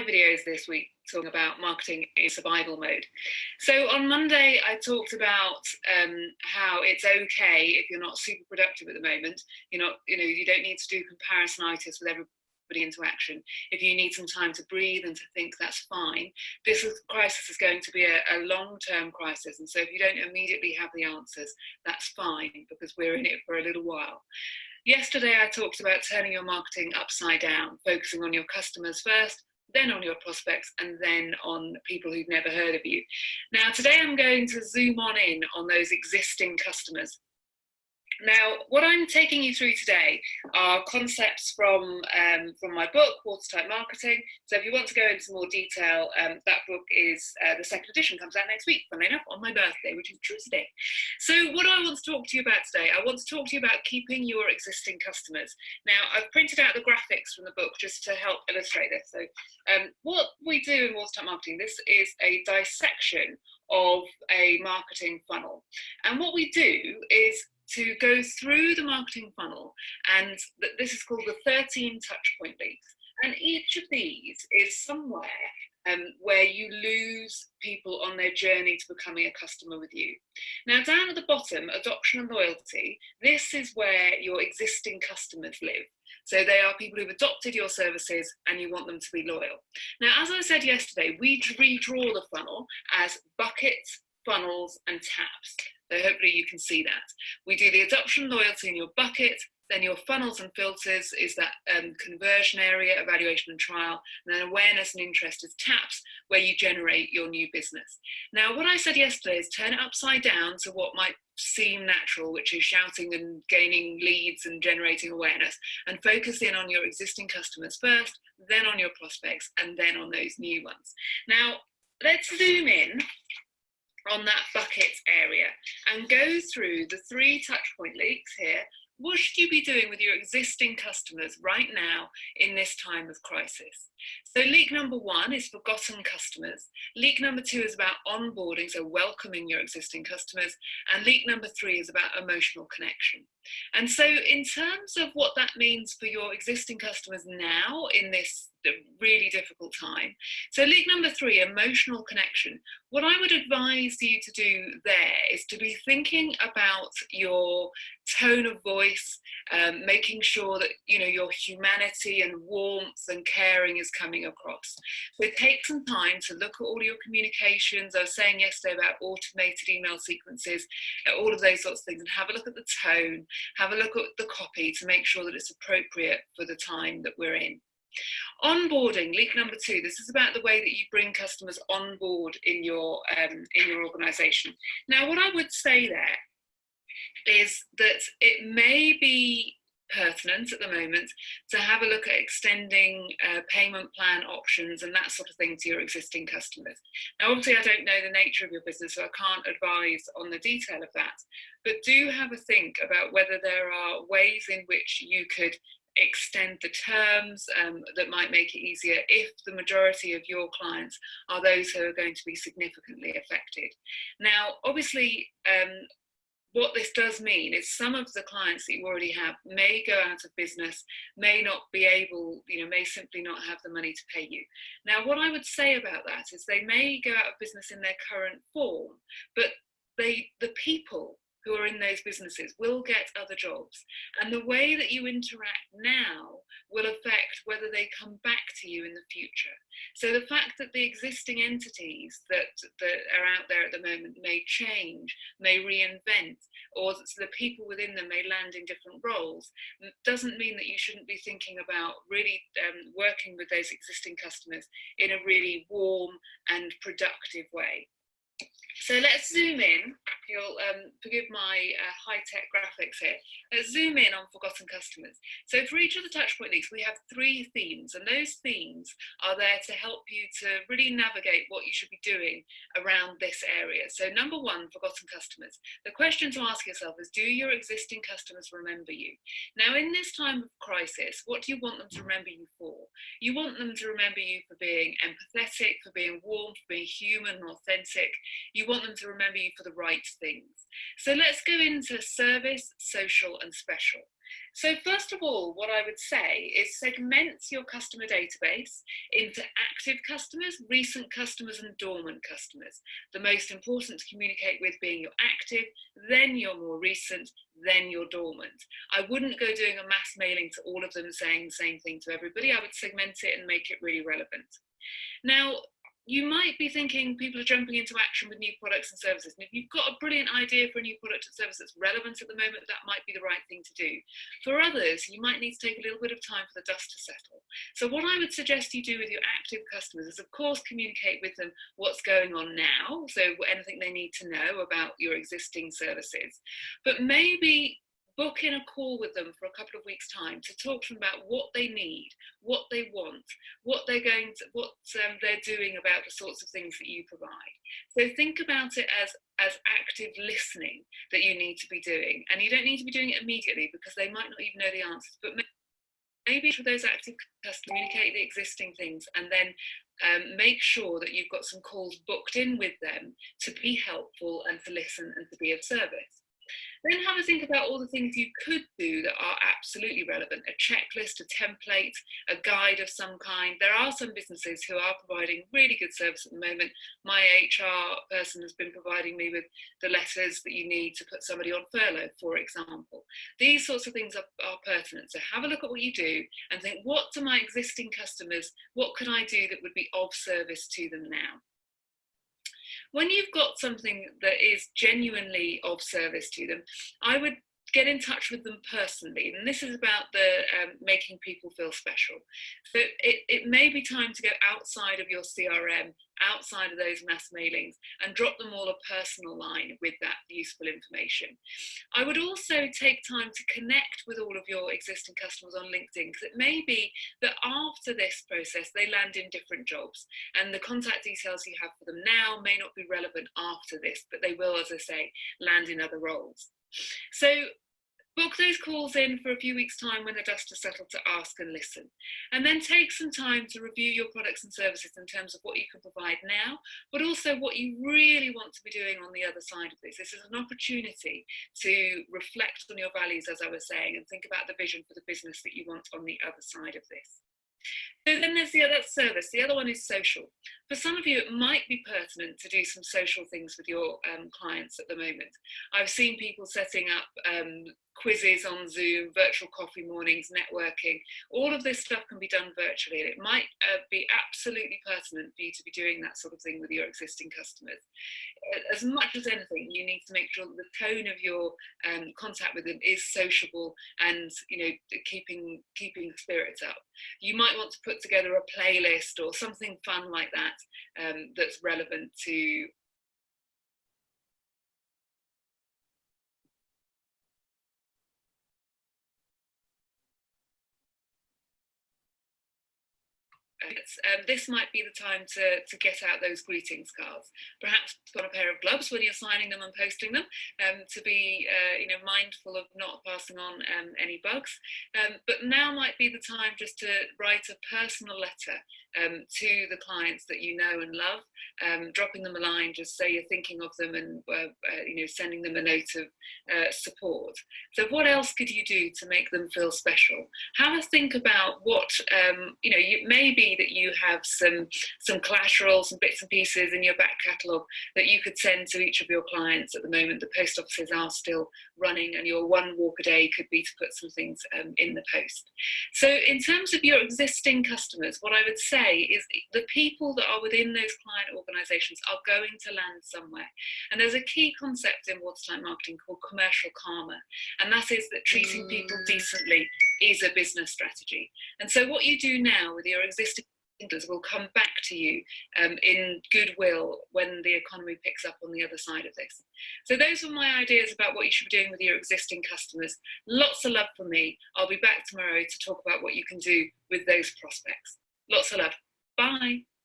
videos this week talking about marketing in survival mode. So on Monday, I talked about um, how it's okay if you're not super productive at the moment. You're not, you know, you don't need to do comparisonitis with everybody into action. If you need some time to breathe and to think, that's fine. This crisis is going to be a, a long-term crisis. And so if you don't immediately have the answers, that's fine because we're in it for a little while. Yesterday, I talked about turning your marketing upside down, focusing on your customers first, then on your prospects, and then on people who've never heard of you. Now, today I'm going to zoom on in on those existing customers. Now, what I'm taking you through today are concepts from, um, from my book, Watertight Marketing. So if you want to go into more detail, um, that book is, uh, the second edition comes out next week, funnily enough, on my birthday, which is Tuesday. So what I want to talk to you about today, I want to talk to you about keeping your existing customers. Now, I've printed out the graphics from the book just to help illustrate this. So um, what we do in Watertight Marketing, this is a dissection of a marketing funnel. And what we do is to go through the marketing funnel and this is called the 13 touch point leads and each of these is somewhere um, where you lose people on their journey to becoming a customer with you. Now down at the bottom, adoption and loyalty, this is where your existing customers live. So they are people who've adopted your services and you want them to be loyal. Now, as I said yesterday, we redraw the funnel as buckets, funnels and taps. So hopefully you can see that. We do the adoption loyalty in your bucket, then your funnels and filters is that um, conversion area, evaluation and trial, and then awareness and interest is taps where you generate your new business. Now, what I said yesterday is turn it upside down to what might seem natural, which is shouting and gaining leads and generating awareness, and focus in on your existing customers first, then on your prospects, and then on those new ones. Now, let's zoom in on that bucket area and go through the three touchpoint leaks here. What should you be doing with your existing customers right now in this time of crisis? So leak number one is forgotten customers. Leak number two is about onboarding, so welcoming your existing customers. And leak number three is about emotional connection. And so in terms of what that means for your existing customers now in this really difficult time. So leak number three, emotional connection. What I would advise you to do there is to be thinking about your tone of voice, um, making sure that you know your humanity and warmth and caring is coming across. So take some time to look at all your communications. I was saying yesterday about automated email sequences, all of those sorts of things, and have a look at the tone, have a look at the copy to make sure that it's appropriate for the time that we're in. Onboarding, leak number two, this is about the way that you bring customers on board in your, um, in your organisation. Now, what I would say there is that it may be pertinent at the moment to have a look at extending uh, payment plan options and that sort of thing to your existing customers. Now, obviously, I don't know the nature of your business, so I can't advise on the detail of that, but do have a think about whether there are ways in which you could extend the terms um, that might make it easier if the majority of your clients are those who are going to be significantly affected. Now, obviously, um, what this does mean is some of the clients that you already have may go out of business, may not be able, you know, may simply not have the money to pay you. Now, what I would say about that is they may go out of business in their current form, but they, the people who are in those businesses will get other jobs. And the way that you interact now will affect whether they come back to you in the future. So the fact that the existing entities that, that are out there at the moment may change, may reinvent, or the people within them may land in different roles, doesn't mean that you shouldn't be thinking about really um, working with those existing customers in a really warm and productive way. So let's zoom in. You'll um, forgive my uh, high-tech graphics here. Let's zoom in on forgotten customers. So for each of the touchpoint leaks, we have three themes, and those themes are there to help you to really navigate what you should be doing around this area. So number one, forgotten customers. The question to ask yourself is, do your existing customers remember you? Now, in this time of crisis, what do you want them to remember you for? You want them to remember you for being empathetic, for being warm, for being human and authentic. You you want them to remember you for the right things. So let's go into service, social and special. So first of all, what I would say is segment your customer database into active customers, recent customers and dormant customers. The most important to communicate with being your active, then your more recent, then your dormant. I wouldn't go doing a mass mailing to all of them saying the same thing to everybody. I would segment it and make it really relevant. Now, you might be thinking people are jumping into action with new products and services. And if you've got a brilliant idea for a new product and service that's relevant at the moment, that might be the right thing to do. For others, you might need to take a little bit of time for the dust to settle. So what I would suggest you do with your active customers is of course communicate with them what's going on now. So anything they need to know about your existing services, but maybe book in a call with them for a couple of weeks time to talk to them about what they need what they want what they're going to what um, they're doing about the sorts of things that you provide. So think about it as as active listening that you need to be doing. And you don't need to be doing it immediately because they might not even know the answers but maybe for those active customers communicate the existing things and then um, make sure that you've got some calls booked in with them to be helpful and to listen and to be of service then have a think about all the things you could do that are absolutely relevant, a checklist, a template, a guide of some kind. There are some businesses who are providing really good service at the moment. My HR person has been providing me with the letters that you need to put somebody on furlough, for example. These sorts of things are, are pertinent. So have a look at what you do and think, what do my existing customers, what could I do that would be of service to them now? When you've got something that is genuinely of service to them, I would get in touch with them personally. And this is about the um, making people feel special. So it, it may be time to go outside of your CRM, outside of those mass mailings and drop them all a personal line with that useful information. I would also take time to connect with all of your existing customers on LinkedIn because it may be that after this process they land in different jobs and the contact details you have for them now may not be relevant after this, but they will, as I say, land in other roles. So Book those calls in for a few weeks' time when the dust has settled to ask and listen. And then take some time to review your products and services in terms of what you can provide now, but also what you really want to be doing on the other side of this. This is an opportunity to reflect on your values, as I was saying, and think about the vision for the business that you want on the other side of this. So then there's the other service. The other one is social. For some of you, it might be pertinent to do some social things with your um, clients at the moment. I've seen people setting up um, quizzes on Zoom, virtual coffee mornings, networking. All of this stuff can be done virtually. And it might uh, be absolutely pertinent for you to be doing that sort of thing with your existing customers. As much as anything, you need to make sure that the tone of your um, contact with them is sociable and you know keeping keeping spirits up. You might want to put together a playlist or something fun like that um, that's relevant to um, this might be the time to, to get out those greetings cards. Perhaps put on a pair of gloves when you're signing them and posting them um, to be uh, you know, mindful of not passing on um, any bugs. Um, but now might be the time just to write a personal letter um, to the clients that you know and love, um, dropping them a line, just say you're thinking of them and uh, uh, you know sending them a note of uh, support. So what else could you do to make them feel special? Have a think about what you know. It may that you have some some collateral, some bits and pieces in your back catalogue that you could send to each of your clients. At the moment, the post offices are still running, and your one walk a day could be to put some things um, in the post. So in terms of your existing customers, what I would say is the people that are within those client organizations are going to land somewhere. And there's a key concept in watertight marketing called commercial karma. And that is that treating people mm. decently is a business strategy. And so what you do now with your existing will come back to you um, in goodwill when the economy picks up on the other side of this. So those were my ideas about what you should be doing with your existing customers. Lots of love from me. I'll be back tomorrow to talk about what you can do with those prospects. Lots of love. Bye.